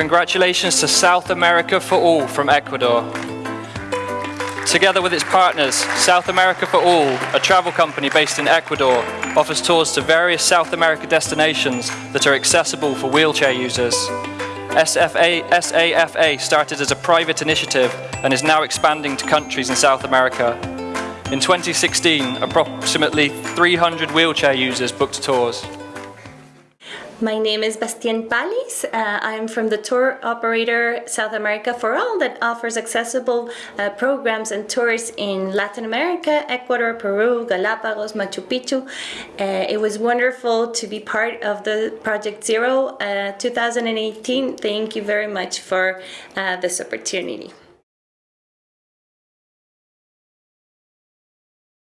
congratulations to South America for All from Ecuador. Together with its partners, South America for All, a travel company based in Ecuador, offers tours to various South America destinations that are accessible for wheelchair users. SFA, SAFA started as a private initiative and is now expanding to countries in South America. In 2016, approximately 300 wheelchair users booked tours. My name is Bastien Palis. Uh, I'm from the tour operator South America for All that offers accessible uh, programs and tours in Latin America, Ecuador, Peru, Galapagos, Machu Picchu. Uh, it was wonderful to be part of the Project Zero uh, 2018. Thank you very much for uh, this opportunity.